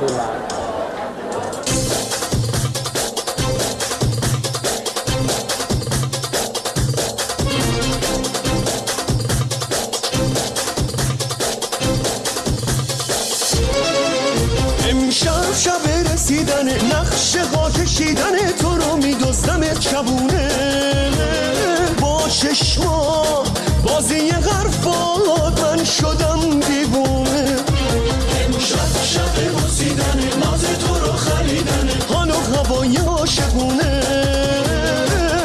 طولم امشب شب رسیدن نقشه ها کشیدن تو رو میدوزدم چبونه. با چشما عاشقونه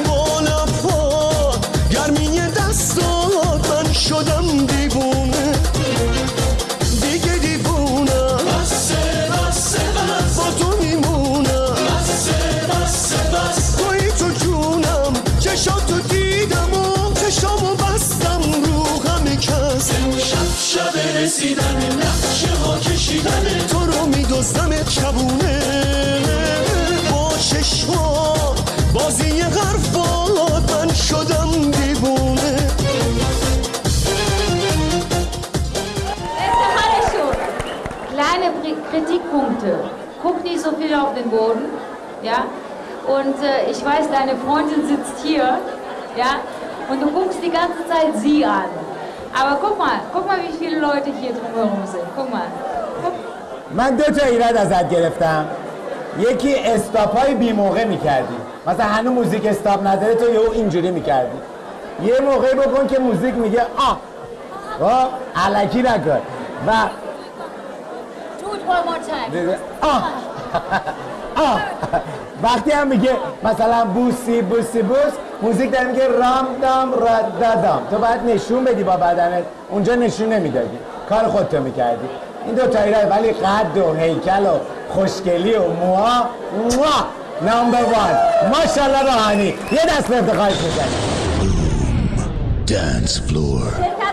با لبات گرمی دستات من شدم دیوونه. دیگه دیوونم بسه بسه بس. با تو میمونم بسه بسه بس. توی تو جونم چشاتو دیدم و چشامو بستم رو همه کس. شب شب رسیدن نقشه ها کشیدن. تو رو میدوزدم چبونه. بازی حرفات من شدم دیوونه Beste Hanneschuh. Kleine Pri- Kritikpunkte. Guck nicht so viel auf den Boden. Ja? Und äh, ich weiß, deine Freundin sitzt hier. Ja? Und du guckst die ganze Zeit sie an. Aber guck mal, guck mal, wie viele Leute hier drumherum sind. Guck mal. Guck. من دو تا ایراد ازت گرفتم یکی استاپ های بی موقع می‌کردی. مثلا هنوز موزیک استاپ نداره تو یهو اینجوری می‌کردی. یه موقعی بکن که موزیک میگه آه خب علکی نکن. و آه وقتی هم میگه مثلا بوسی بوسی بوس. موزیک داره میگه رام دام را دادام تو باید نشون بدی با بدنت. اونجا نشون نمی‌دادی. کار خودتو می‌کردی. این دو تا ایراد ولی قد و هیکل و خوشگلی و موها. موها. نمبر وان ماشاءالله روحانی. یه دست به افتخارش می‌زنی Dance floor.